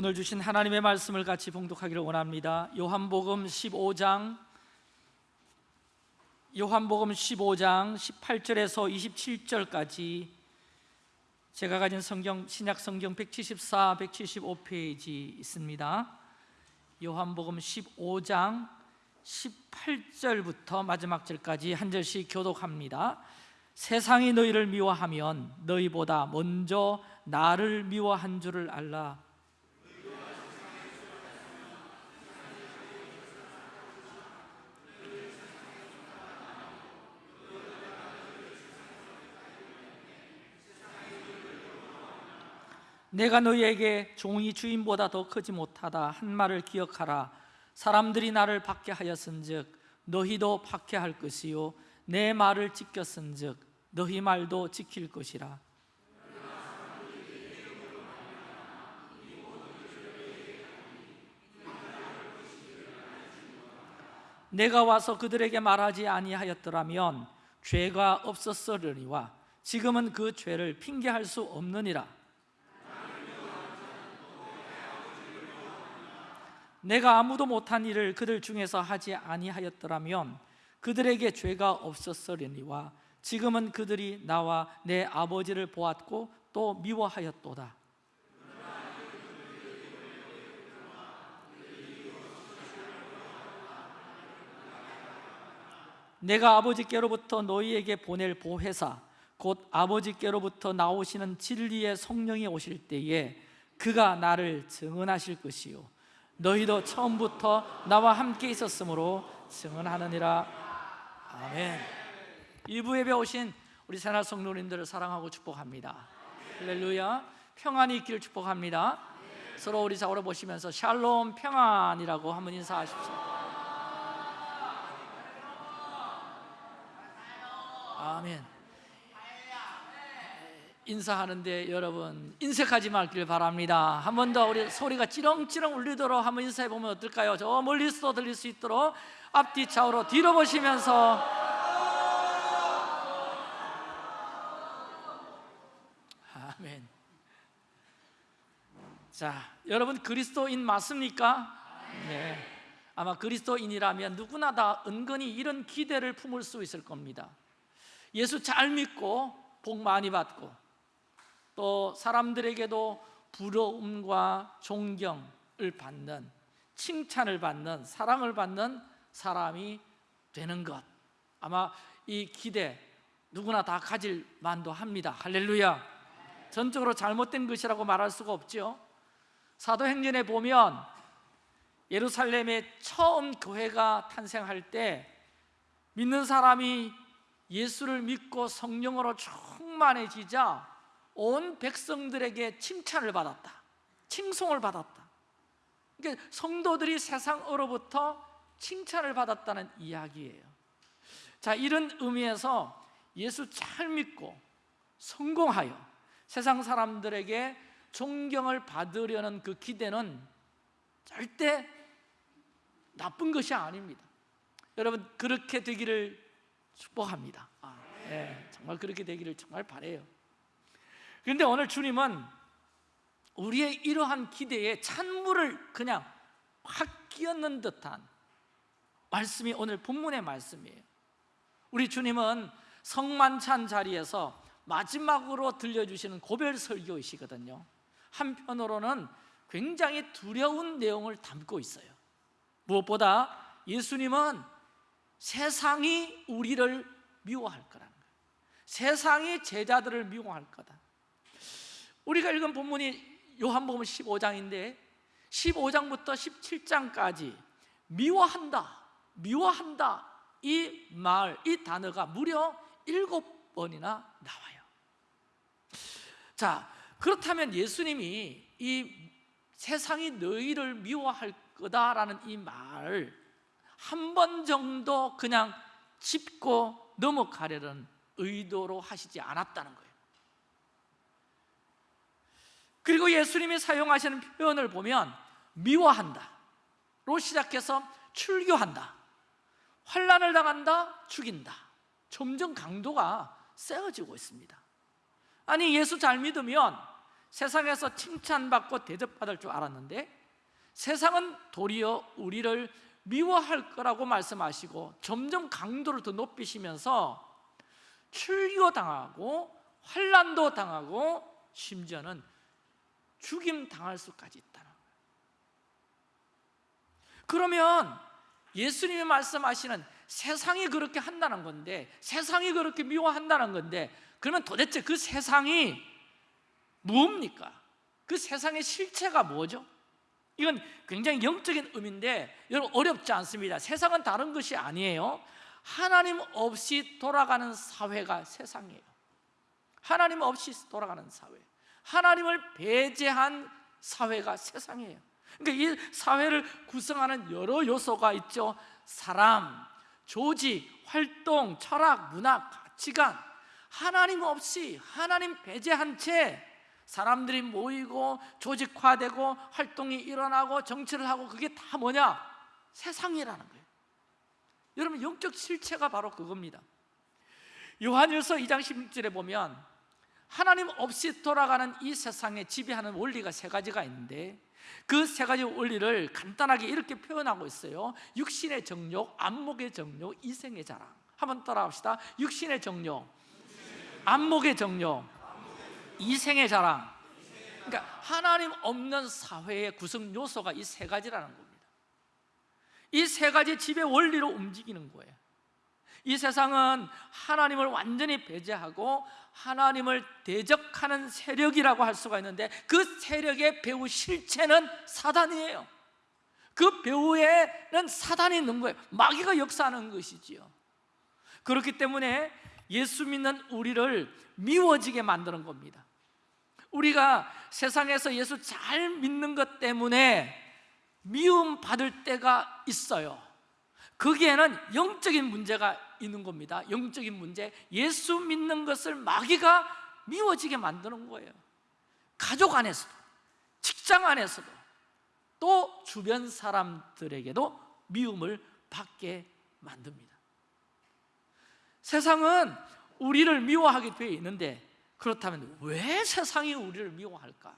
오늘 주신 하나님의 말씀을 같이 봉독하기를 원합니다. 요한복음 15장 요한복음 15장 18절에서 27절까지 제가 가진 성경 신약 성경 174, 175페이지 있습니다. 요한복음 15장 18절부터 마지막 절까지 한 절씩 교독합니다. 세상이 너희를 미워하면 너희보다 먼저 나를 미워한 줄을 알라. 내가 너희에게 종이 주인보다 더 크지 못하다. 한 말을 기억하라. 사람들이 나를 박해하였은즉 너희도 박해할 것이요. 내 말을 지켰은즉 너희 말도 지킬 것이라. 내가 와서 그들에게 말하지 아니하였더라면 죄가 없었으려니와 지금은 그 죄를 핑계할 수 없느니라 내가 아무도 못한 일을 그들 중에서 하지 아니하였더라면 그들에게 죄가 없었으려니와 지금은 그들이 나와 내 아버지를 보았고 또 미워하였도다. 내가 아버지께로부터 너희에게 보낼 보혜사 곧 아버지께로부터 나오시는 진리의 성령이 오실 때에 그가 나를 증언하실 것이요 너희도 처음부터 나와 함께 있었으므로 증언하느니라. 아멘. 일부 예배 오신 우리 새날 성도님들을 사랑하고 축복합니다. 할렐루야. 평안이 있기를 축복합니다. 서로 우리 좌우로 보시면서 샬롬 평안이라고 한번 인사하십시오. 아멘 인사하는데 여러분 인색하지 말길 바랍니다. 한 번 더 우리 소리가 찌렁찌렁 울리도록 한번 인사해 보면 어떨까요? 저 멀리서도 들릴 수 있도록 앞뒤 좌우로 뒤로 보시면서. 아멘. 자 여러분 그리스도인 맞습니까? 네. 아마 그리스도인이라면 누구나 다 은근히 이런 기대를 품을 수 있을 겁니다. 예수 잘 믿고 복 많이 받고 또 사람들에게도 부러움과 존경을 받는 칭찬을 받는 사랑을 받는 사람이 되는 것. 아마 이 기대 누구나 다 가질 만도 합니다. 할렐루야. 전적으로 잘못된 것이라고 말할 수가 없죠. 사도행전에 보면 예루살렘에 처음 교회가 탄생할 때 믿는 사람이 예수를 믿고 성령으로 충만해지자 온 백성들에게 칭찬을 받았다. 칭송을 받았다. 그러니까 성도들이 세상으로부터 칭찬을 받았다는 이야기예요. 자 이런 의미에서 예수 잘 믿고 성공하여 세상 사람들에게 존경을 받으려는 그 기대는 절대 나쁜 것이 아닙니다. 여러분 그렇게 되기를 축복합니다. 아, 네, 정말 그렇게 되기를 정말 바래요 그런데 오늘 주님은 우리의 이러한 기대에 찬물을 그냥 확 끼얹는 듯한 말씀이 오늘 본문의 말씀이에요. 우리 주님은 성만찬 자리에서 마지막으로 들려주시는 고별 설교이시거든요. 한편으로는 굉장히 두려운 내용을 담고 있어요. 무엇보다 예수님은 세상이 우리를 미워할 거라는 거예요. 세상이 제자들을 미워할 거다 우리가 읽은 본문이 요한복음 15장인데 15장부터 17장까지 미워한다 미워한다 이 말, 이 단어가 무려 일곱 번이나 나와요. 자 그렇다면 예수님이 이 세상이 너희를 미워할 거다라는 이 말을 한번 정도 그냥 짚고 넘어가려는 의도로 하시지 않았다는 거예요 그리고 예수님이 사용하시는 표현을 보면 미워한다 로 시작해서 출교한다. 환란을 당한다 죽인다. 점점 강도가 세어지고 있습니다. 아니 예수 잘 믿으면 세상에서 칭찬받고 대접받을 줄 알았는데 세상은 도리어 우리를 미워할 거라고 말씀하시고 점점 강도를 더 높이시면서 출교 당하고 환란도 당하고 심지어는 죽임 당할 수까지 있다는 거예요. 그러면 예수님이 말씀하시는 세상이 그렇게 한다는 건데 세상이 그렇게 미워한다는 건데 그러면 도대체 그 세상이 뭡니까? 그 세상의 실체가 뭐죠? 이건 굉장히 영적인 의미인데 여러분 어렵지 않습니다 세상은 다른 것이 아니에요 하나님 없이 돌아가는 사회가 세상이에요 하나님 없이 돌아가는 사회 하나님을 배제한 사회가 세상이에요. 그러니까 이 사회를 구성하는 여러 요소가 있죠. 사람, 조직, 활동, 철학, 문화, 가치관. 하나님 없이 하나님 배제한 채 사람들이 모이고 조직화되고 활동이 일어나고 정치를 하고 그게 다 뭐냐? 세상이라는 거예요. 여러분 영적 실체가 바로 그겁니다. 요한일서 2장 16절에 보면 하나님 없이 돌아가는 이 세상에 지배하는 원리가 세 가지가 있는데 그 세 가지 원리를 간단하게 이렇게 표현하고 있어요. 육신의 정욕, 안목의 정욕, 이생의 자랑. 한번 따라합시다. 육신의 정욕, 안목의 정욕, 이생의 자랑. 그러니까 하나님 없는 사회의 구성 요소가 이 세 가지라는 겁니다. 이 세 가지 지배 원리로 움직이는 거예요. 이 세상은 하나님을 완전히 배제하고 하나님을 대적하는 세력이라고 할 수가 있는데 그 세력의 배후 실체는 사단이에요. 그 배후에는 사단이 있는 거예요. 마귀가 역사하는 것이지요. 그렇기 때문에 예수 믿는 우리를 미워지게 만드는 겁니다. 우리가 세상에서 예수 잘 믿는 것 때문에 미움 받을 때가 있어요. 거기에는 영적인 문제가 있는 겁니다. 영적인 문제 예수 믿는 것을 마귀가 미워지게 만드는 거예요. 가족 안에서도 직장 안에서도 또 주변 사람들에게도 미움을 받게 만듭니다. 세상은 우리를 미워하게 되어 있는데 그렇다면 왜 세상이 우리를 미워할까?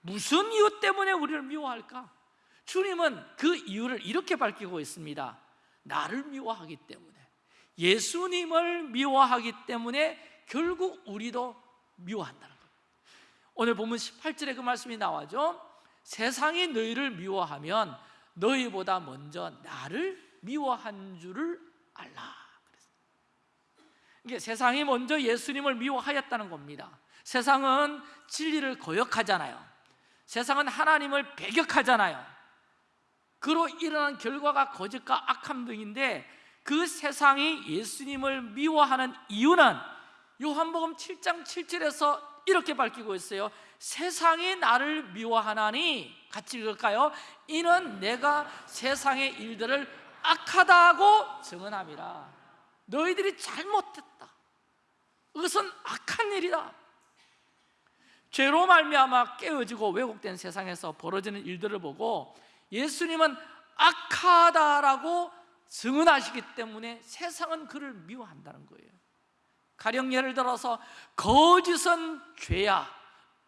무슨 이유 때문에 우리를 미워할까? 주님은 그 이유를 이렇게 밝히고 있습니다. 나를 미워하기 때문에 예수님을 미워하기 때문에 결국 우리도 미워한다는 거예요. 오늘 보면 18절에 그 말씀이 나와죠. 세상이 너희를 미워하면 너희보다 먼저 나를 미워한 줄을 알라. 이게 세상이 먼저 예수님을 미워하였다는 겁니다. 세상은 진리를 거역하잖아요. 세상은 하나님을 배격하잖아요. 그로 일어난 결과가 거짓과 악함 등인데 그 세상이 예수님을 미워하는 이유는 요한복음 7장 7절에서 이렇게 밝히고 있어요. 세상이 나를 미워하나니 같이 읽을까요? 이는 내가 세상의 일들을 악하다고 증언함이라. 너희들이 잘못했다. 그것은 악한 일이다. 죄로 말미암아 깨어지고 왜곡된 세상에서 벌어지는 일들을 보고 예수님은 악하다라고 증언하시기 때문에 세상은 그를 미워한다는 거예요. 가령 예를 들어서 거짓은 죄야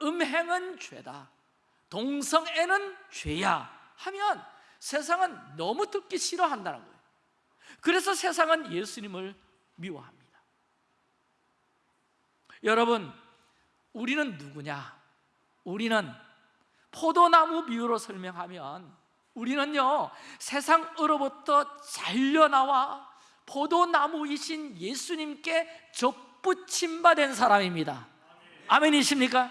음행은 죄다 동성애는 죄야 하면 세상은 너무 듣기 싫어한다는 거예요. 그래서 세상은 예수님을 미워합니다. 여러분 우리는 누구냐? 우리는 포도나무 비유로 설명하면 우리는요 세상으로부터 잘려나와 포도나무이신 예수님께 접붙임받은 사람입니다. 아멘이십니까?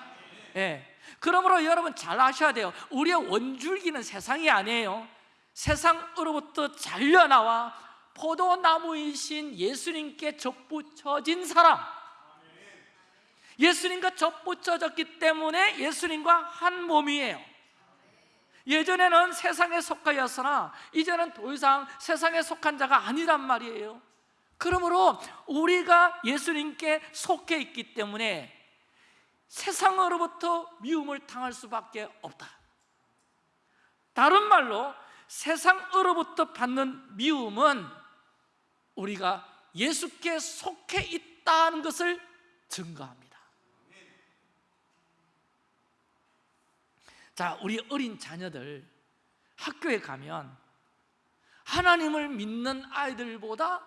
예. 그러므로 여러분 잘 아셔야 돼요. 우리의 원줄기는 세상이 아니에요. 세상으로부터 잘려나와 포도나무이신 예수님께 접붙여진 사람. 예수님과 접붙여졌기 때문에 예수님과 한 몸이에요 예전에는 세상에 속하였으나 이제는 더 이상 세상에 속한 자가 아니란 말이에요. 그러므로 우리가 예수님께 속해 있기 때문에 세상으로부터 미움을 당할 수밖에 없다. 다른 말로 세상으로부터 받는 미움은 우리가 예수께 속해 있다는 것을 증거합니다 자, 우리 어린 자녀들 학교에 가면 하나님을 믿는 아이들보다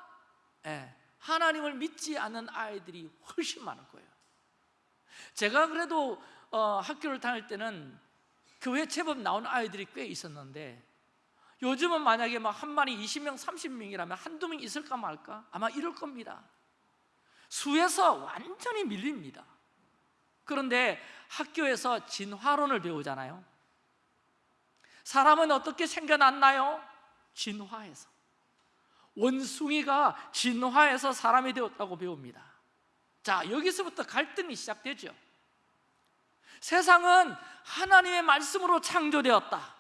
예, 하나님을 믿지 않는 아이들이 훨씬 많을 거예요. 제가 그래도 어, 학교를 다닐 때는 교회 제법 나온 아이들이 꽤 있었는데 요즘은 만약에 막 한 마리 20명, 30명이라면 한두 명 있을까 말까? 아마 이럴 겁니다. 수에서 완전히 밀립니다. 그런데 학교에서 진화론을 배우잖아요. 사람은 어떻게 생겨났나요? 진화해서. 원숭이가 진화해서 사람이 되었다고 배웁니다. 자, 여기서부터 갈등이 시작되죠. 세상은 하나님의 말씀으로 창조되었다.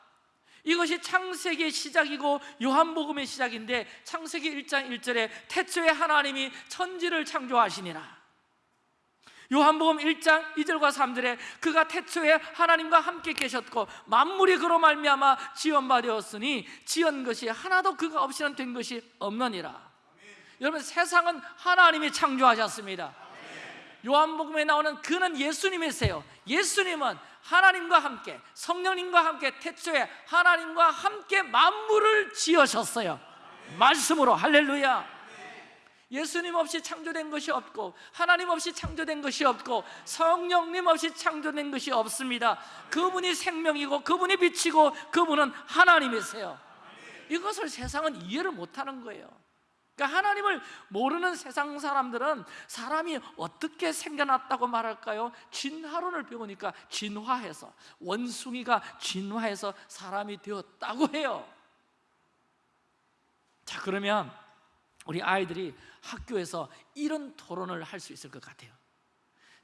이것이 창세기의 시작이고 요한복음의 시작인데 창세기 1장 1절에 태초에 하나님이 천지를 창조하시니라. 요한복음 1장 2절과 3절에 그가 태초에 하나님과 함께 계셨고 만물이 그로 말미암아 지연 바 되었으니 지은 것이 하나도 그가 없이는 된 것이 없느니라. 여러분 세상은 하나님이 창조하셨습니다. 요한복음에 나오는 그는 예수님이세요. 예수님은 하나님과 함께 성령님과 함께 태초에 하나님과 함께 만물을 지으셨어요. 말씀으로 할렐루야. 예수님 없이 창조된 것이 없고 하나님 없이 창조된 것이 없고 성령님 없이 창조된 것이 없습니다. 그분이 생명이고 그분이 빛이고 그분은 하나님이세요. 이것을 세상은 이해를 못하는 거예요. 그러니까 하나님을 모르는 세상 사람들은 사람이 어떻게 생겨났다고 말할까요? 진화론을 배우니까 진화해서 원숭이가 진화해서 사람이 되었다고 해요. 자 그러면 우리 아이들이 학교에서 이런 토론을 할 수 있을 것 같아요.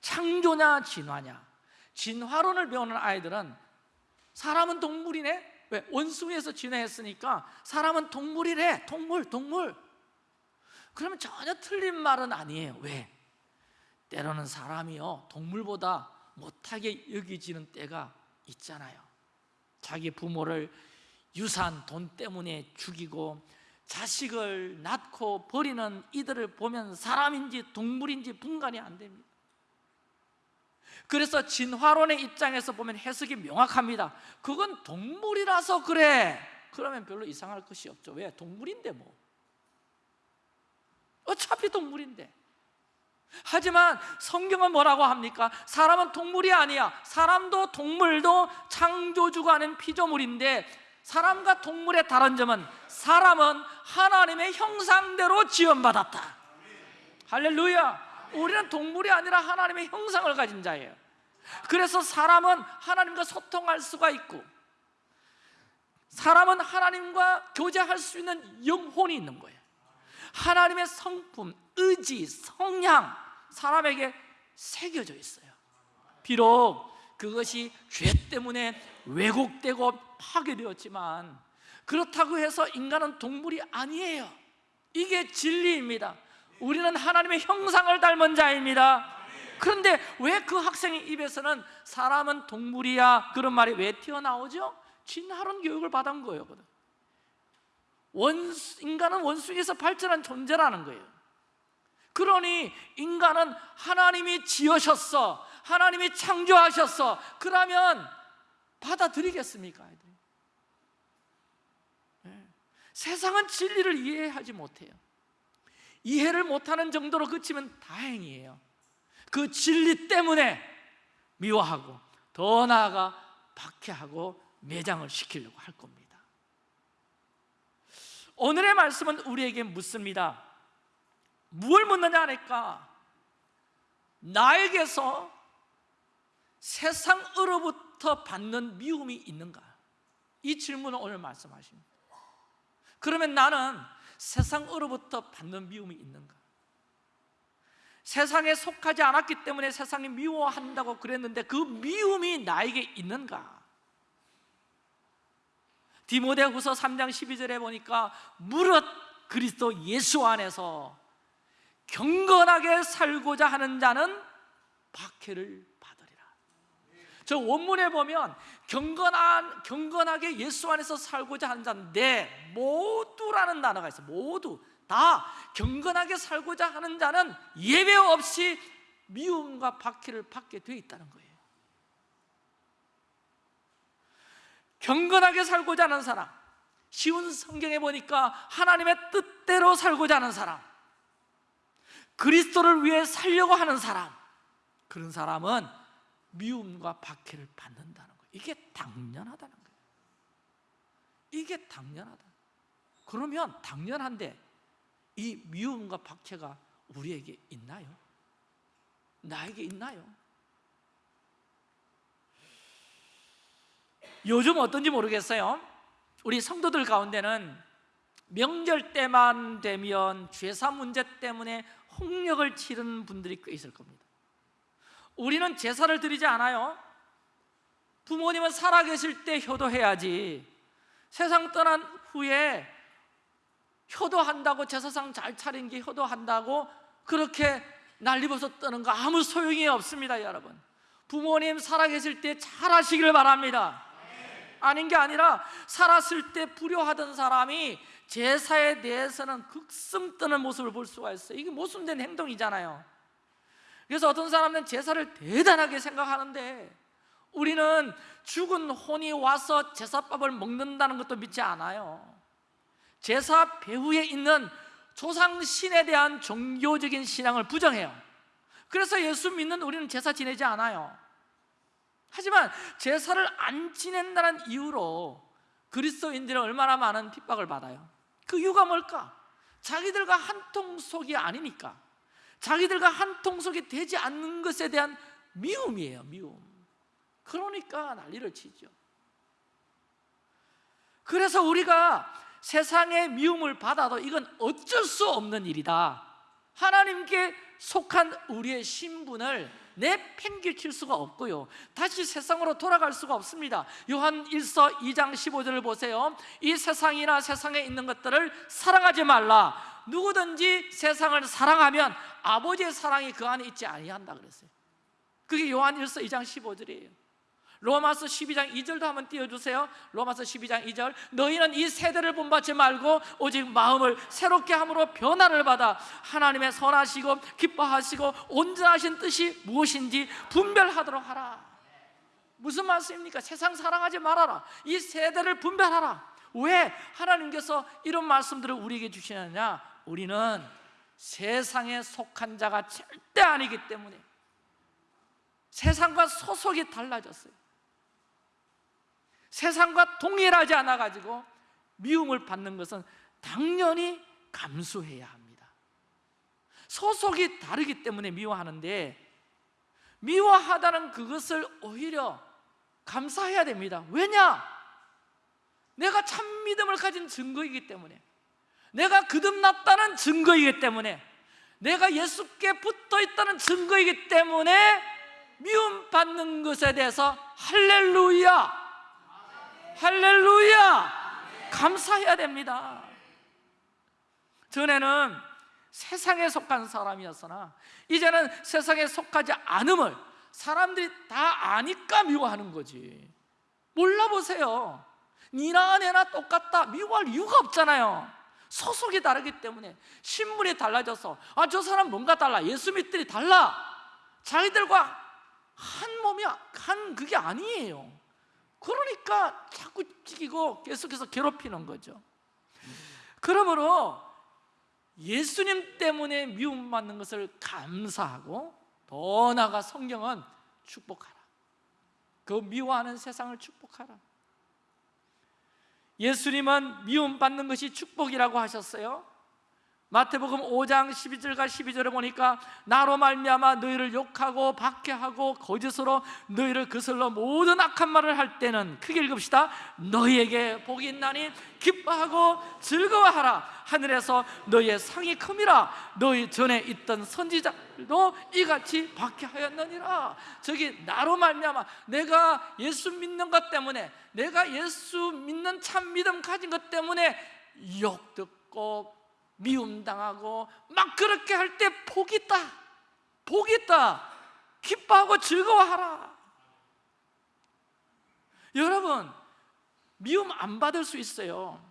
창조냐 진화냐? 진화론을 배우는 아이들은 사람은 동물이네. 왜? 원숭이에서 진화했으니까 사람은 동물이래. 동물, 동물. 그러면 전혀 틀린 말은 아니에요. 왜? 때로는 사람이요 동물보다 못하게 여기지는 때가 있잖아요. 자기 부모를 유산 돈 때문에 죽이고 자식을 낳고 버리는 이들을 보면 사람인지 동물인지 분간이 안 됩니다. 그래서 진화론의 입장에서 보면 해석이 명확합니다. 그건 동물이라서 그래. 그러면 별로 이상할 것이 없죠. 왜? 동물인데 뭐. 어차피 동물인데. 하지만 성경은 뭐라고 합니까? 사람은 동물이 아니야. 사람도 동물도 창조주가 아닌 피조물인데 사람과 동물의 다른 점은 사람은 하나님의 형상대로 지원받았다. 할렐루야. 우리는 동물이 아니라 하나님의 형상을 가진 자예요. 그래서 사람은 하나님과 소통할 수가 있고 사람은 하나님과 교제할 수 있는 영혼이 있는 거예요. 하나님의 성품, 의지, 성향 사람에게 새겨져 있어요. 비록 그것이 죄 때문에 왜곡되고 파괴되었지만 그렇다고 해서 인간은 동물이 아니에요. 이게 진리입니다. 우리는 하나님의 형상을 닮은 자입니다. 그런데 왜 그 학생의 입에서는 사람은 동물이야 그런 말이 왜 튀어나오죠? 진화론 교육을 받은 거예요. 원수, 인간은 원숭이에서 발전한 존재라는 거예요. 그러니 인간은 하나님이 지으셨어. 하나님이 창조하셨어. 그러면 받아들이겠습니까? 아이들이? 네. 세상은 진리를 이해하지 못해요. 이해를 못하는 정도로 그치면 다행이에요. 그 진리 때문에 미워하고 더 나아가 박해하고 매장을 시키려고 할 겁니다. 오늘의 말씀은 우리에게 묻습니다. 무엇을 묻느냐 하니까 나에게서 세상으로부터 받는 미움이 있는가? 이 질문을 오늘 말씀하십니다. 그러면 나는 세상으로부터 받는 미움이 있는가? 세상에 속하지 않았기 때문에 세상이 미워한다고 그랬는데 그 미움이 나에게 있는가? 디모데 후서 3장 12절에 보니까 무릇 그리스도 예수 안에서 경건하게 살고자 하는 자는 박해를. 저 원문에 보면 경건한 경건하게 예수 안에서 살고자 하는 자인데 모두라는 단어가 있어. 모두 다 경건하게 살고자 하는 자는 예외 없이 미움과 박해를 받게 돼 있다는 거예요. 경건하게 살고자 하는 사람 쉬운 성경에 보니까 하나님의 뜻대로 살고자 하는 사람 그리스도를 위해 살려고 하는 사람 그런 사람은 미움과 박해를 받는다는 거예요. 이게 당연하다는 거예요. 이게 당연하다 그러면 당연한데 이 미움과 박해가 우리에게 있나요? 나에게 있나요? 요즘 어떤지 모르겠어요. 우리 성도들 가운데는 명절 때만 되면 죄사 문제 때문에 홍역을 치르는 분들이 꽤 있을 겁니다 우리는 제사를 드리지 않아요. 부모님은 살아계실 때 효도해야지. 세상 떠난 후에 효도한다고 제사상 잘 차린 게 효도한다고 그렇게 난리버섯 떠는 거 아무 소용이 없습니다 여러분. 부모님 살아계실 때 잘하시기를 바랍니다. 아닌 게 아니라 살았을 때 불효하던 사람이 제사에 대해서는 극성 뜨는 모습을 볼 수가 있어요. 이게 모순된 행동이잖아요 그래서 어떤 사람은 제사를 대단하게 생각하는데 우리는 죽은 혼이 와서 제사밥을 먹는다는 것도 믿지 않아요. 제사 배후에 있는 조상신에 대한 종교적인 신앙을 부정해요. 그래서 예수 믿는 우리는 제사 지내지 않아요. 하지만 제사를 안 지낸다는 이유로 그리스도인들은 얼마나 많은 핍박을 받아요. 그 이유가 뭘까? 자기들과 한 통 속이 아니니까 자기들과 한 통속이 되지 않는 것에 대한 미움이에요 미움. 그러니까 난리를 치죠. 그래서 우리가 세상의 미움을 받아도 이건 어쩔 수 없는 일이다. 하나님께 속한 우리의 신분을 내팽개칠 수가 없고요. 다시 세상으로 돌아갈 수가 없습니다. 요한 1서 2장 15절을 보세요. 이 세상이나 세상에 있는 것들을 사랑하지 말라 누구든지 세상을 사랑하면 아버지의 사랑이 그 안에 있지 아니한다 그랬어요. 그게 요한 1서 2장 15절이에요. 로마서 12장 2절도 한번 띄워주세요. 로마서 12장 2절. 너희는 이 세대를 본받지 말고 오직 마음을 새롭게 함으로 변화를 받아 하나님의 선하시고 기뻐하시고 온전하신 뜻이 무엇인지 분별하도록 하라. 무슨 말씀입니까? 세상 사랑하지 말아라. 이 세대를 분별하라. 왜 하나님께서 이런 말씀들을 우리에게 주시느냐 우리는 세상에 속한 자가 절대 아니기 때문에 세상과 소속이 달라졌어요. 세상과 동일하지 않아 가지고 미움을 받는 것은 당연히 감수해야 합니다. 소속이 다르기 때문에 미워하는데 미워하다는 그것을 오히려 감사해야 됩니다. 왜냐? 내가 참 믿음을 가진 증거이기 때문에 내가 거듭났다는 증거이기 때문에 내가 예수께 붙어 있다는 증거이기 때문에 미움받는 것에 대해서 할렐루야 할렐루야! 감사해야 됩니다. 전에는 세상에 속한 사람이었으나 이제는 세상에 속하지 않음을 사람들이 다 아니까 미워하는 거지. 몰라보세요. 니나 내나 똑같다. 미워할 이유가 없잖아요. 소속이 다르기 때문에 신분이 달라져서 아 저 사람 뭔가 달라. 예수 믿들이 달라. 자기들과 한 몸이야. 한 그게 아니에요. 그러니까 자꾸 찌기고 계속해서 괴롭히는 거죠 그러므로 예수님 때문에 미움받는 것을 감사하고 더 나아가 성경은 축복하라 그 미워하는 세상을 축복하라 예수님은 미움받는 것이 축복이라고 하셨어요. 마태복음 5장 12절과 12절에 보니까 나로 말미암아 너희를 욕하고 박해하고 거짓으로 너희를 거슬러 모든 악한 말을 할 때는 크게 읽읍시다. 너희에게 복이 있나니 기뻐하고 즐거워하라. 하늘에서 너희의 상이 큼이라 너희 전에 있던 선지자들도 이같이 박해하였느니라. 저기 나로 말미암아 내가 예수 믿는 것 때문에 내가 예수 믿는 참 믿음 가진 것 때문에 욕 듣고 미움 당하고 막 그렇게 할 때 복이 있다. 복이 있다. 기뻐하고 즐거워하라. 여러분 미움 안 받을 수 있어요.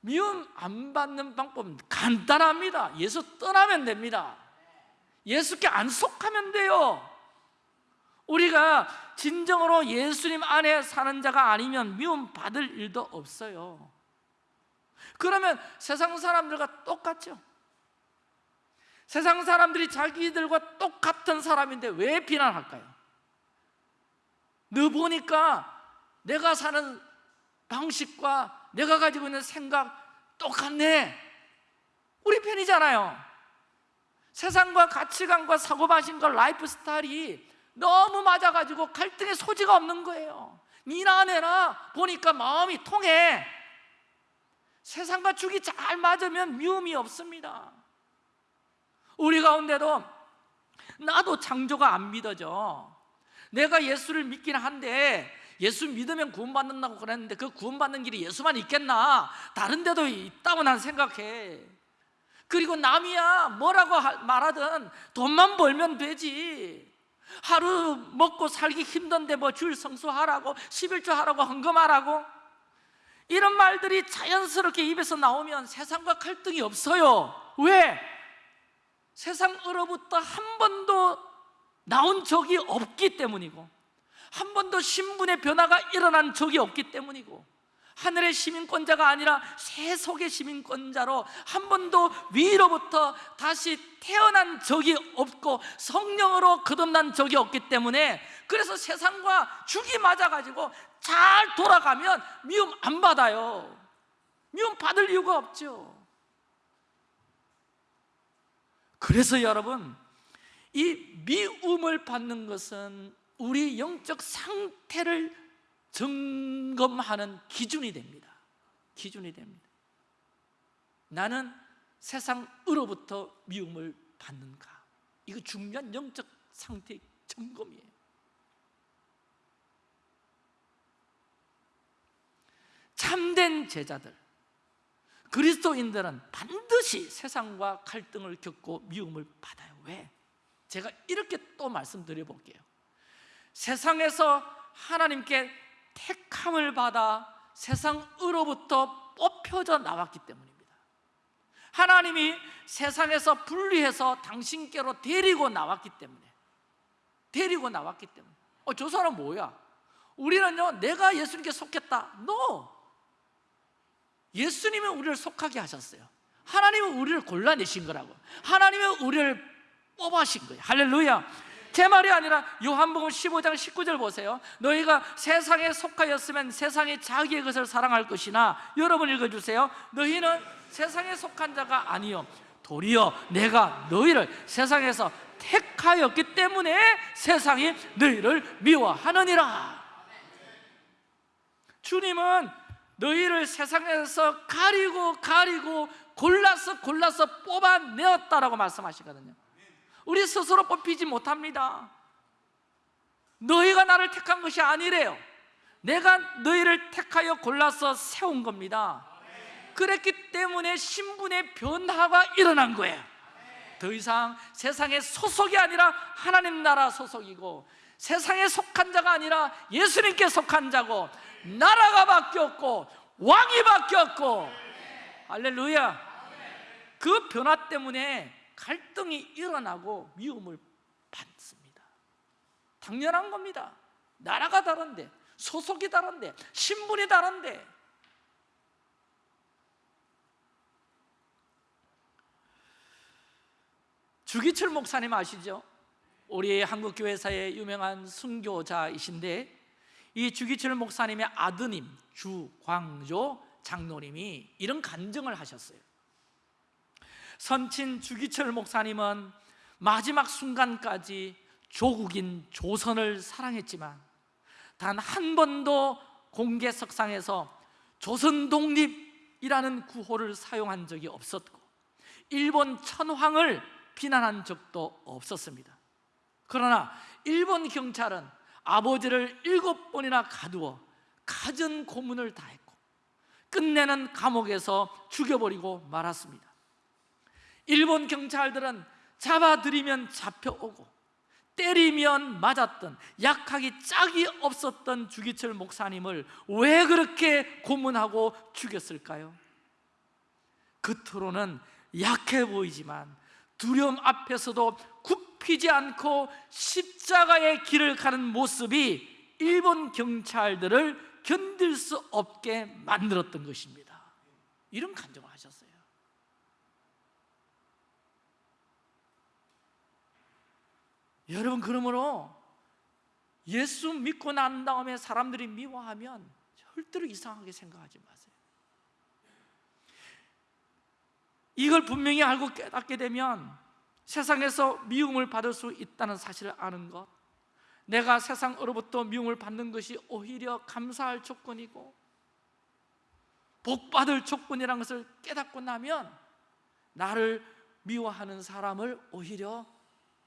미움 안 받는 방법은 간단합니다. 예수 떠나면 됩니다. 예수께 안 속하면 돼요. 우리가 진정으로 예수님 안에 사는 자가 아니면 미움 받을 일도 없어요. 그러면 세상 사람들과 똑같죠. 세상 사람들이 자기들과 똑같은 사람인데 왜 비난할까요? 너 보니까 내가 사는 방식과 내가 가지고 있는 생각 똑같네. 우리 편이잖아요. 세상과 가치관과 사고방식과 라이프 스타일이 너무 맞아가지고 갈등의 소지가 없는 거예요. 니나 내나 보니까 마음이 통해. 세상과 죽이 잘 맞으면 미움이 없습니다. 우리 가운데도 나도 창조가 안 믿어져. 내가 예수를 믿긴 한데 예수 믿으면 구원받는다고 그랬는데 그 구원받는 길이 예수만 있겠나? 다른 데도 있다고 난 생각해. 그리고 남이야 뭐라고 하- 말하든 돈만 벌면 되지 하루 먹고 살기 힘든데 뭐 주일 성수하라고 11조 하라고 헌금하라고 이런 말들이 자연스럽게 입에서 나오면 세상과 갈등이 없어요 왜? 세상으로부터 한 번도 나온 적이 없기 때문이고 한 번도 신분의 변화가 일어난 적이 없기 때문이고 하늘의 시민권자가 아니라 세속의 시민권자로 한 번도 위로부터 다시 태어난 적이 없고 성령으로 거듭난 적이 없기 때문에 그래서 세상과 죽이 맞아가지고 잘 돌아가면 미움 안 받아요. 미움 받을 이유가 없죠. 그래서 여러분 이 미움을 받는 것은 우리 영적 상태를 점검하는 기준이 됩니다. 기준이 됩니다. 나는 세상으로부터 미움을 받는가? 이거 중요한 영적 상태 점검이에요. 참된 제자들 그리스도인들은 반드시 세상과 갈등을 겪고 미움을 받아요. 왜? 제가 이렇게 또 말씀드려 볼게요. 세상에서 하나님께 택함을 받아 세상으로부터 뽑혀져 나왔기 때문입니다. 하나님이 세상에서 분리해서 당신께로 데리고 나왔기 때문에 데리고 나왔기 때문에. 어, 저 사람 뭐야? 우리는요 내가 예수님께 속했다. No! 예수님은 우리를 속하게 하셨어요. 하나님은 우리를 골라내신 거라고. 하나님은 우리를 뽑아신 거예요. 할렐루야 제 말이 아니라 요한복음 15장 19절 보세요. 너희가 세상에 속하였으면 세상이 자기의 것을 사랑할 것이나 여러분 읽어주세요. 너희는 세상에 속한 자가 아니요. 도리어 내가 너희를 세상에서 택하였기 때문에 세상이 너희를 미워하느니라. 주님은 너희를 세상에서 가리고 가리고 골라서 골라서 뽑아내었다라고 말씀하시거든요 우리 스스로 뽑히지 못합니다. 너희가 나를 택한 것이 아니래요. 내가 너희를 택하여 골라서 세운 겁니다. 그랬기 때문에 신분의 변화가 일어난 거예요. 더 이상 세상의 소속이 아니라 하나님 나라 소속이고 세상에 속한 자가 아니라 예수님께 속한 자고 나라가 바뀌었고 왕이 바뀌었고. 할렐루야. 그 변화 때문에 갈등이 일어나고 미움을 받습니다. 당연한 겁니다. 나라가 다른데 소속이 다른데 신분이 다른데. 주기철 목사님 아시죠? 우리 한국교회사의 유명한 순교자이신데 이 주기철 목사님의 아드님 주광조 장로님이 이런 간증을 하셨어요 선친 주기철 목사님은 마지막 순간까지 조국인 조선을 사랑했지만 단 한 번도 공개석상에서 조선 독립이라는 구호를 사용한 적이 없었고 일본 천황을 비난한 적도 없었습니다. 그러나 일본 경찰은 아버지를 일곱 번이나 가두어 가전 고문을 다했고 끝내는 감옥에서 죽여버리고 말았습니다 일본 경찰들은 잡아들이면 잡혀오고 때리면 맞았던 약하기 짝이 없었던 주기철 목사님을 왜 그렇게 고문하고 죽였을까요? 겉으로는 약해 보이지만 두려움 앞에서도 굽히지 않고 십자가의 길을 가는 모습이 일본 경찰들을 견딜 수 없게 만들었던 것입니다 이런 간증을 하셨어요 여러분 그러므로 예수 믿고 난 다음에 사람들이 미워하면 절대로 이상하게 생각하지 마세요. 이걸 분명히 알고 깨닫게 되면 세상에서 미움을 받을 수 있다는 사실을 아는 것 내가 세상으로부터 미움을 받는 것이 오히려 감사할 조건이고 복받을 조건이라는 것을 깨닫고 나면 나를 미워하는 사람을 오히려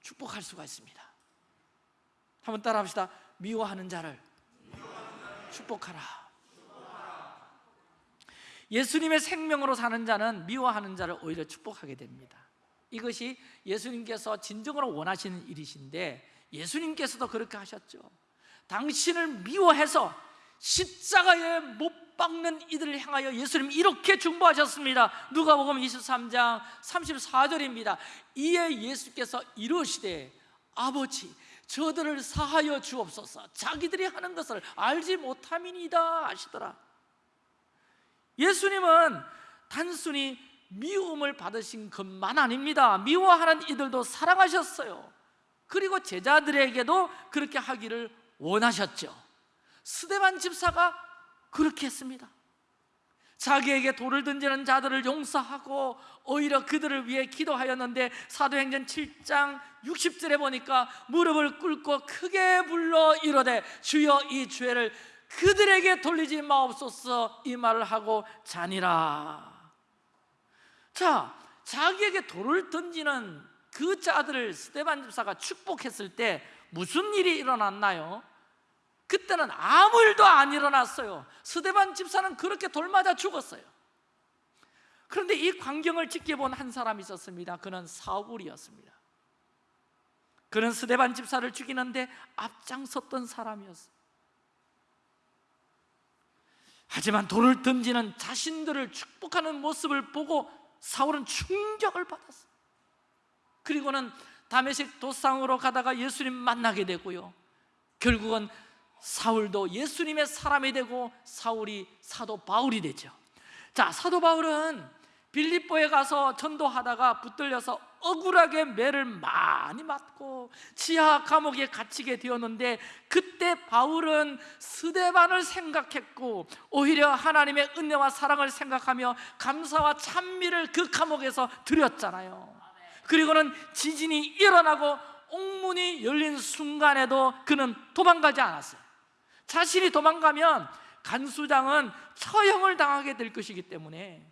축복할 수가 있습니다. 한번 따라 합시다. 미워하는 자를 축복하라. 예수님의 생명으로 사는 자는 미워하는 자를 오히려 축복하게 됩니다. 이것이 예수님께서 진정으로 원하시는 일이신데 예수님께서도 그렇게 하셨죠. 당신을 미워해서 십자가에 못 박는 이들을 향하여 예수님 이렇게 중보하셨습니다. 누가복음 23장 34절입니다. 이에 예수께서 이르시되 아버지 저들을 사하여 주옵소서. 자기들이 하는 것을 알지 못함이니이다 하시더라. 예수님은 단순히 미움을 받으신 것만 아닙니다. 미워하는 이들도 사랑하셨어요. 그리고 제자들에게도 그렇게 하기를 원하셨죠. 스데반 집사가 그렇게 했습니다 자기에게 돌을 던지는 자들을 용서하고 오히려 그들을 위해 기도하였는데 사도행전 7장 60절에 보니까 무릎을 꿇고 크게 불러 이르되 주여 이 죄를 그들에게 돌리지 마옵소서 이 말을 하고 자니라 자 자기에게 돌을 던지는 그 자들을 스테반 집사가 축복했을 때 무슨 일이 일어났나요? 그때는 아무 일도 안 일어났어요. 스데반 집사는 그렇게 돌 맞아 죽었어요. 그런데 이 광경을 지켜본 한 사람이 있었습니다. 그는 사울이었습니다. 그는 스데반 집사를 죽이는데 앞장섰던 사람이었어요. 하지만 돌을 던지는 자신들을 축복하는 모습을 보고 사울은 충격을 받았어요. 그리고는 다메섹 도상으로 가다가 예수님 만나게 되고요. 결국은 사울도 예수님의 사람이 되고 사울이 사도 바울이 되죠. 자 사도 바울은 빌립보에 가서 전도하다가 붙들려서 억울하게 매를 많이 맞고 지하 감옥에 갇히게 되었는데 그때 바울은 스데반을 생각했고 오히려 하나님의 은혜와 사랑을 생각하며 감사와 찬미를 그 감옥에서 드렸잖아요. 그리고는 지진이 일어나고 옥문이 열린 순간에도 그는 도망가지 않았어요 자신이 도망가면 간수장은 처형을 당하게 될 것이기 때문에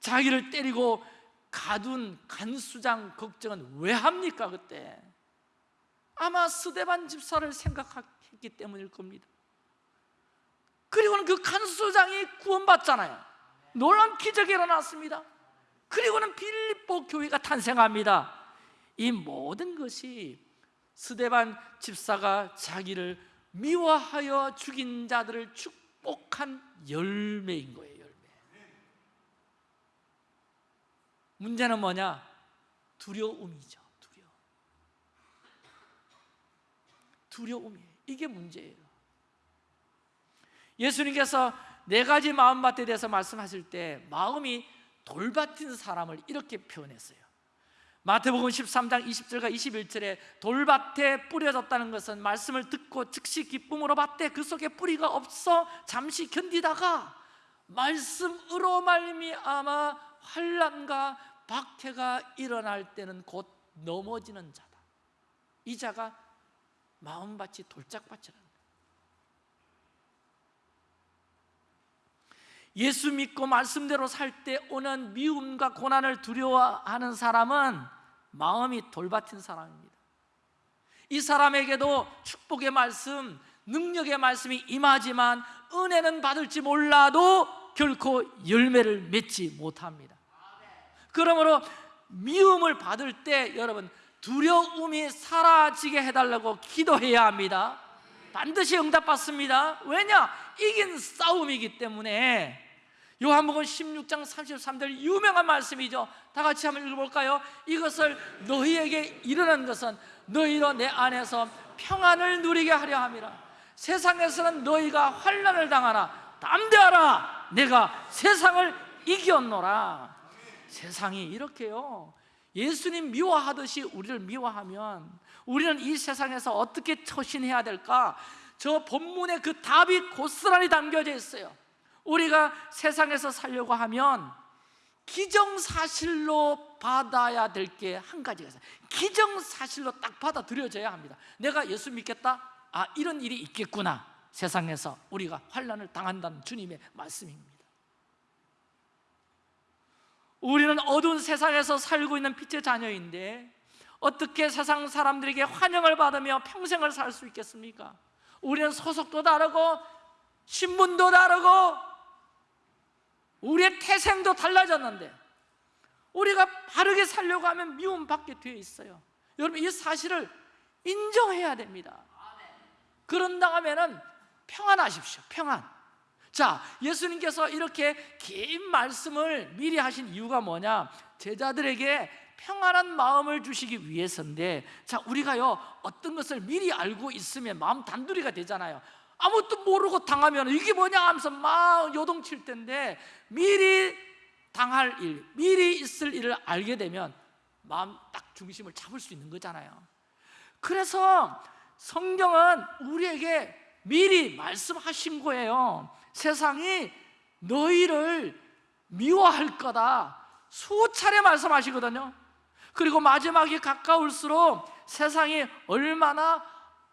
자기를 때리고 가둔 간수장 걱정은 왜 합니까 그때? 아마 스데반 집사를 생각했기 때문일 겁니다. 그리고는 그 간수장이 구원받잖아요. 놀란 기적이 일어났습니다. 그리고는 빌립보 교회가 탄생합니다. 이 모든 것이 스데반 집사가 자기를 미워하여 죽인 자들을 축복한 열매인 거예요 열매. 문제는 뭐냐? 두려움이죠 두려움. 두려움이에요. 이게 문제예요. 예수님께서 네 가지 마음밭에 대해서 말씀하실 때 마음이 돌밭인 사람을 이렇게 표현했어요 마태복음 13장 20절과 21절에 돌밭에 뿌려졌다는 것은 말씀을 듣고 즉시 기쁨으로 받되 그 속에 뿌리가 없어 잠시 견디다가 말씀으로 말미암아 환란과 박해가 일어날 때는 곧 넘어지는 자다. 이 자가 마음밭이 돌짝밭이라는 예수 믿고 말씀대로 살 때 오는 미움과 고난을 두려워하는 사람은 마음이 돌밭인 사람입니다. 이 사람에게도 축복의 말씀, 능력의 말씀이 임하지만 은혜는 받을지 몰라도 결코 열매를 맺지 못합니다. 그러므로 미움을 받을 때 여러분 두려움이 사라지게 해달라고 기도해야 합니다. 반드시 응답받습니다. 왜냐? 이긴 싸움이기 때문에 요한복음 16장 33절 유명한 말씀이죠. 다 같이 한번 읽어볼까요? 이것을 너희에게 이르는 것은 너희로 내 안에서 평안을 누리게 하려 함이라. 세상에서는 너희가 환난을 당하나 담대하라. 내가 세상을 이겼노라. 세상이 이렇게요. 예수님 미워하듯이 우리를 미워하면 우리는 이 세상에서 어떻게 처신해야 될까? 저 본문에 그 답이 고스란히 담겨져 있어요 우리가 세상에서 살려고 하면 기정사실로 받아야 될 게 한 가지가 있어요 기정사실로 딱 받아들여져야 합니다 내가 예수 믿겠다? 아 이런 일이 있겠구나 세상에서 우리가 환란을 당한다는 주님의 말씀입니다 우리는 어두운 세상에서 살고 있는 빛의 자녀인데 어떻게 세상 사람들에게 환영을 받으며 평생을 살 수 있겠습니까? 우리는 소속도 다르고 신분도 다르고 우리의 태생도 달라졌는데 우리가 바르게 살려고 하면 미움받게 되어 있어요. 여러분 이 사실을 인정해야 됩니다. 그런다 하면 평안하십시오. 평안. 자 예수님께서 이렇게 긴 말씀을 미리 하신 이유가 뭐냐? 제자들에게 평안한 마음을 주시기 위해서인데 자 우리가요 어떤 것을 미리 알고 있으면 마음 단둘이가 되잖아요 아무것도 모르고 당하면 이게 뭐냐 하면서 막 요동칠 텐데 미리 당할 일, 미리 있을 일을 알게 되면 마음 딱 중심을 잡을 수 있는 거잖아요. 그래서 성경은 우리에게 미리 말씀하신 거예요. 세상이 너희를 미워할 거다. 수차례 말씀하시거든요. 그리고 마지막이 가까울수록 세상이 얼마나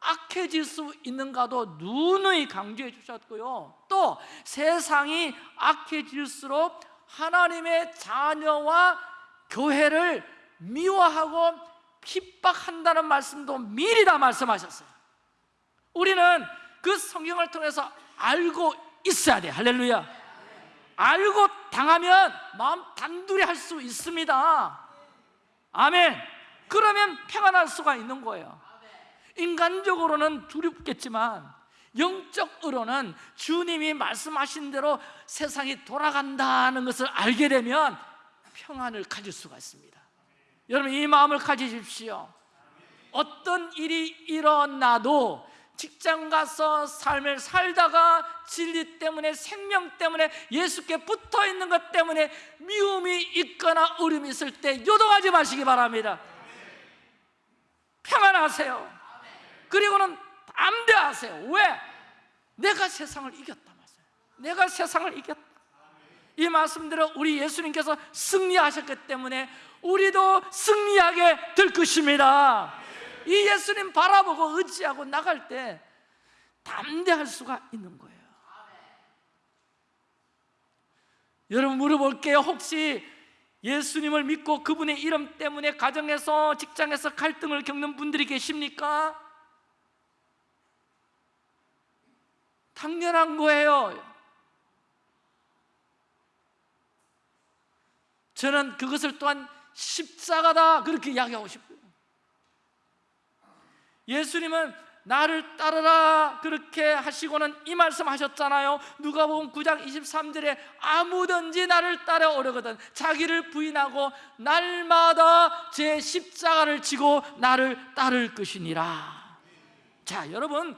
악해질 수 있는가도 누누이 강조해 주셨고요. 또 세상이 악해질수록 하나님의 자녀와 교회를 미워하고 핍박한다는 말씀도 미리 다 말씀하셨어요. 우리는 그 성경을 통해서 알고 있어야 돼. 할렐루야. 알고 당하면 마음 단둘이 할 수 있습니다. 아멘. 그러면 평안할 수가 있는 거예요 인간적으로는 두렵겠지만 영적으로는 주님이 말씀하신 대로 세상이 돌아간다는 것을 알게 되면 평안을 가질 수가 있습니다. 여러분 이 마음을 가지십시오. 어떤 일이 일어나도 직장 가서 삶을 살다가 진리 때문에 생명 때문에 예수께 붙어 있는 것 때문에 미움이 있거나 어려움이 있을 때 요동하지 마시기 바랍니다. 평안하세요 그리고는 담대하세요. 왜? 내가 세상을 이겼다 말이에요 내가 세상을 이겼다. 이 말씀대로 우리 예수님께서 승리하셨기 때문에 우리도 승리하게 될 것입니다. 이 예수님 바라보고 의지하고 나갈 때 담대할 수가 있는 거예요. 여러분 물어볼게요. 혹시 예수님을 믿고 그분의 이름 때문에 가정에서 직장에서 갈등을 겪는 분들이 계십니까? 당연한 거예요. 저는 그것을 또한 십자가다 그렇게 이야기하고 싶어요. 예수님은 나를 따르라 그렇게 하시고는 이 말씀 하셨잖아요. 누가복음 9장 23절에 아무든지 나를 따라오려거든 자기를 부인하고 날마다 제 십자가를 지고 나를 따를 것이니라. 자 여러분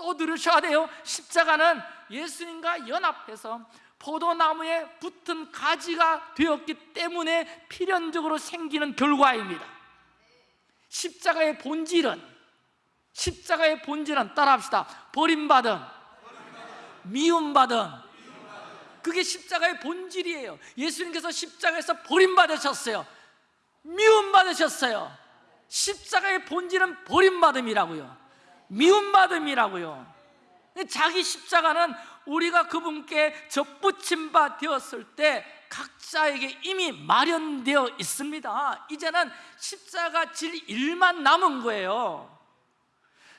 또 들으셔야 돼요. 십자가는 예수님과 연합해서 포도나무에 붙은 가지가 되었기 때문에 필연적으로 생기는 결과입니다. 십자가의 본질은 십자가의 본질은 따라합시다. 버림받음 미움받음. 그게 십자가의 본질이에요. 예수님께서 십자가에서 버림받으셨어요. 미움받으셨어요. 십자가의 본질은 버림받음이라고요 미움받음이라고요. 자기 십자가는 우리가 그분께 접붙임 바 되었을 때 각자에게 이미 마련되어 있습니다. 이제는 십자가 질 일만 남은 거예요.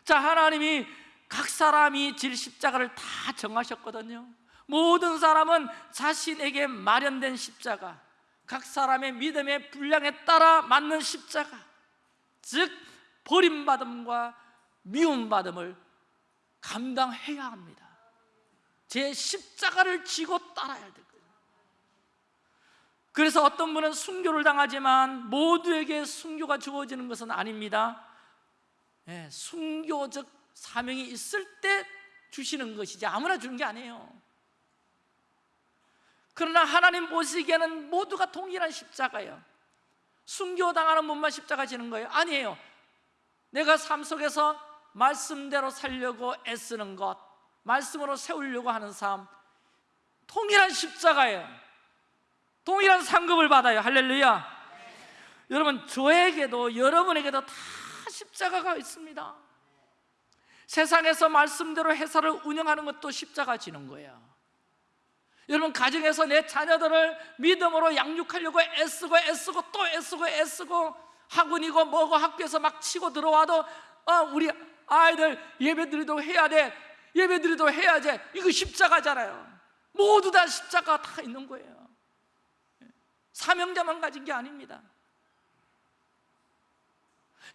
자 하나님이 각 사람이 질 십자가를 다 정하셨거든요. 모든 사람은 자신에게 마련된 십자가 각 사람의 믿음의 분량에 따라 맞는 십자가 즉 버림받음과 미움받음을 감당해야 합니다. 제 십자가를 지고 따라야 될 거예요. 그래서 어떤 분은 순교를 당하지만 모두에게 순교가 주어지는 것은 아닙니다. 예, 순교적 사명이 있을 때 주시는 것이지 아무나 주는 게 아니에요. 그러나 하나님 보시기에는 모두가 동일한 십자가예요. 순교당하는 분만 십자가 지는 거예요? 아니에요. 내가 삶 속에서 말씀대로 살려고 애쓰는 것 말씀으로 세우려고 하는 삶 동일한 십자가예요. 동일한 상급을 받아요. 할렐루야. 여러분 저에게도 여러분에게도 다 십자가가 있습니다. 세상에서 말씀대로 회사를 운영하는 것도 십자가 지는 거예요. 여러분 가정에서 내 자녀들을 믿음으로 양육하려고 애쓰고 애쓰고 또 애쓰고 애쓰고 학원이고 뭐고 학교에서 막 치고 들어와도 어, 우리 아이들 예배드리도 해야 돼 예배드리도 해야지 이거 십자가잖아요 모두 다 십자가 다 있는 거예요 사명자만 가진 게 아닙니다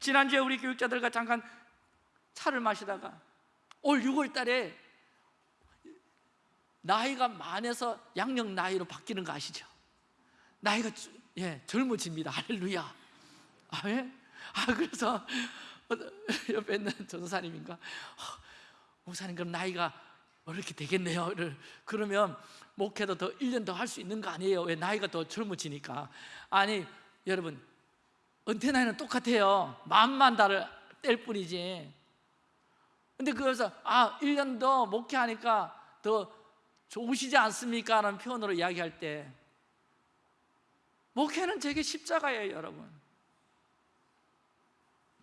지난주에 우리 교육자들과 잠깐 차를 마시다가 올 6월 달에 나이가 만에서 양력 나이로 바뀌는 거 아시죠? 나이가 주- 예, 젊어집니다. 할렐루야. 아, 예? 아 그래서 옆에 있는 전도사님인가 어, 목사님 그럼 나이가 이렇게 되겠네요. 그러면 목회도 더 1년 더 할 수 있는 거 아니에요? 왜 나이가 더 젊어지니까 아니 여러분 은퇴 나이는 똑같아요. 마음만 다를 뗄 뿐이지. 근데 그래서 아 1년 더 목회하니까 더 좋으시지 않습니까? 라는 표현으로 이야기할 때 목회는 제게 십자가예요 여러분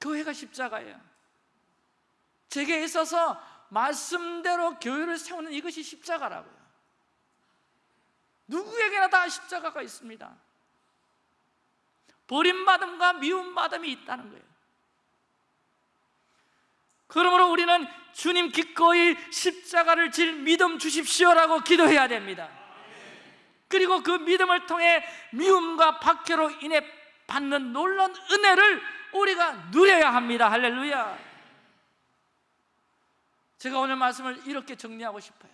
교회가 십자가예요. 제게 있어서 말씀대로 교회를 세우는 이것이 십자가라고요. 누구에게나 다 십자가가 있습니다. 버림받음과 미움받음이 있다는 거예요. 그러므로 우리는 주님 기꺼이 십자가를 질 믿음 주십시오라고 기도해야 됩니다. 그리고 그 믿음을 통해 미움과 박해로 인해 받는 놀라운 은혜를 우리가 누려야 합니다 할렐루야 제가 오늘 말씀을 이렇게 정리하고 싶어요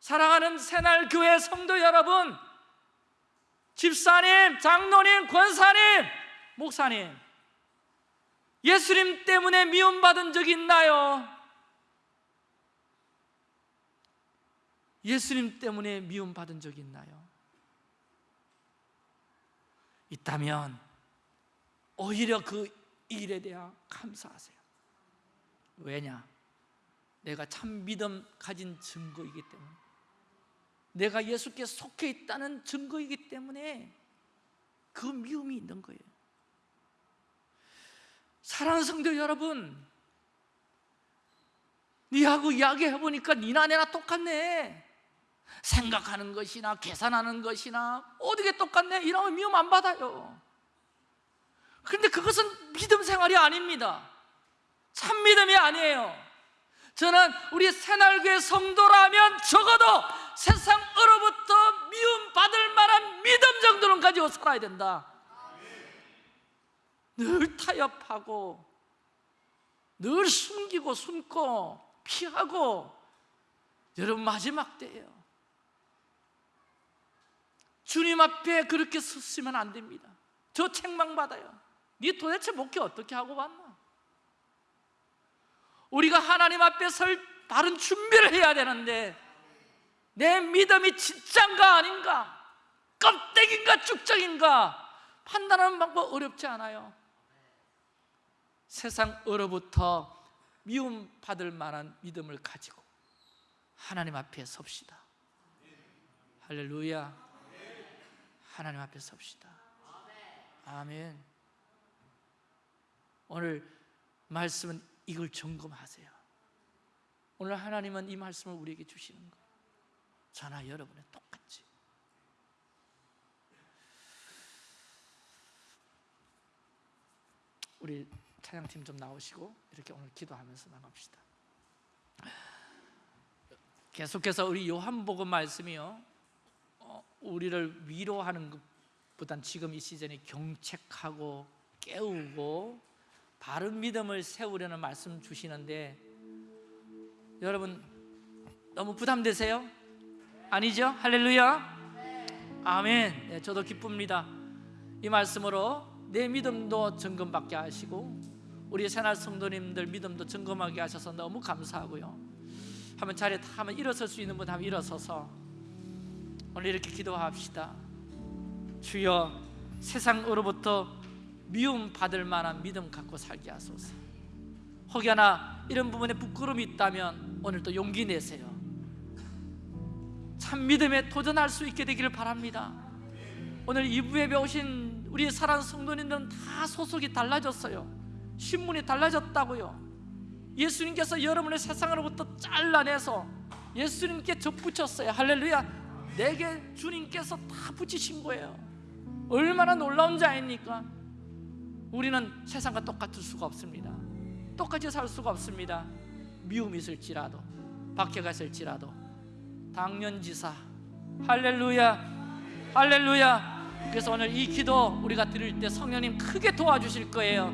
사랑하는 새날교회 성도 여러분 집사님, 장로님, 권사님, 목사님 예수님 때문에 미움받은 적 있나요? 예수님 때문에 미움받은 적 있나요? 있다면 오히려 그 일에 대하 감사하세요. 왜냐? 내가 참 믿음 가진 증거이기 때문에. 내가 예수께 속해 있다는 증거이기 때문에 그 미움이 있는 거예요. 사랑하는 성도 여러분 니하고 이야기해보니까 니나 내나 똑같네. 생각하는 것이나 계산하는 것이나 어떻게 똑같네? 이러면 미움 안 받아요 그런데 그것은 믿음 생활이 아닙니다. 참 믿음이 아니에요. 저는 우리 새날교회 성도라면 적어도 세상으로부터 미움 받을 만한 믿음 정도는 가지고 살아야 된다. 늘 타협하고 늘 숨기고 숨고 피하고 여러분 마지막 때예요. 주님 앞에 그렇게 섰으면 안 됩니다. 저 책망받아요 네 도대체 목회 어떻게 하고 왔나 우리가 하나님 앞에 설 바른 준비를 해야 되는데 내 믿음이 진짠가 아닌가? 껍데기인가 쭉정인가? 판단하는 방법 어렵지 않아요. 세상 으로부터 미움 받을 만한 믿음을 가지고 하나님 앞에 섭시다. 할렐루야. 하나님 앞에 섭시다. 아멘 오늘 말씀은 이걸 점검하세요. 오늘 하나님은 이 말씀을 우리에게 주시는 거예요. 저나 여러분은 똑같이 우리 찬양팀 좀 나오시고 이렇게 오늘 기도하면서 나갑시다. 계속해서 우리 요한복음 말씀이요. 어, 우리를 위로하는 것보단 지금 이 시즌에 경책하고 깨우고 바른 믿음을 세우려는 말씀 주시는데 여러분 너무 부담되세요? 아니죠? 할렐루야 아멘. 네, 저도 기쁩니다. 이 말씀으로 내 믿음도 점검받게 하시고 우리 새날 성도님들 믿음도 점검하게 하셔서 너무 감사하고요. 한번 자리에 다 한번 일어설 수 있는 분 한번 일어서서 오늘 이렇게 기도합시다. 주여 세상으로부터 미움 받을 만한 믿음 갖고 살게 하소서. 혹여나 이런 부분에 부끄러움이 있다면 오늘 또 용기 내세요. 참 믿음에 도전할 수 있게 되기를 바랍니다. 오늘 이부에 배우신 우리 사랑 성도님들은 다 소속이 달라졌어요. 신문이 달라졌다고요. 예수님께서 여러분의 세상으로부터 잘라내서 예수님께 접붙였어요. 할렐루야. 내게 주님께서 다 붙이신 거예요. 얼마나 놀라운 자입니까? 우리는 세상과 똑같을 수가 없습니다. 똑같이 살 수가 없습니다. 미움이 있을지라도 박해가 있을지라도. 당년지사. 할렐루야. 할렐루야. 그래서 오늘 이 기도 우리가 드릴 때 성령님 크게 도와주실 거예요.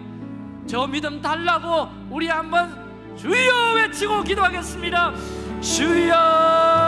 저 믿음 달라고 우리 한번 주여 외치고 기도하겠습니다. 주여